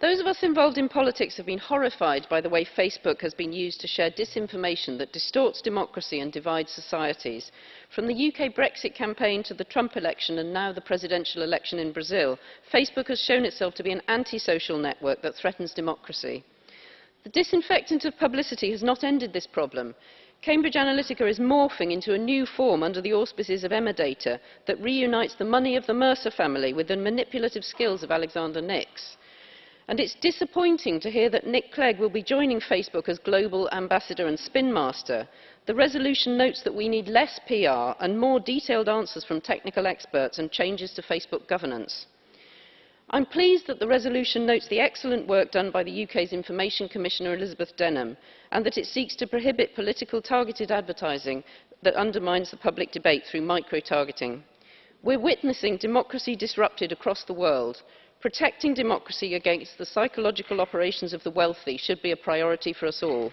Those of us involved in politics have been horrified by the way Facebook has been used to share disinformation that distorts democracy and divides societies. From the UK Brexit campaign to the Trump election and now the presidential election in Brazil, Facebook has shown itself to be an antisocial network that threatens democracy. The disinfectant of publicity has not ended this problem. Cambridge Analytica is morphing into a new form under the auspices of Emerdata that reunites the money of the Mercer family with the manipulative skills of Alexander Nix. And it's disappointing to hear that Nick Clegg will be joining Facebook as global ambassador and spin master. The resolution notes that we need less PR and more detailed answers from technical experts and changes to Facebook governance. I'm pleased that the resolution notes the excellent work done by the UK's Information Commissioner Elizabeth Denham and that it seeks to prohibit political targeted advertising that undermines the public debate through micro-targeting. We're witnessing democracy disrupted across the world Protecting democracy against the psychological operations of the wealthy should be a priority for us all.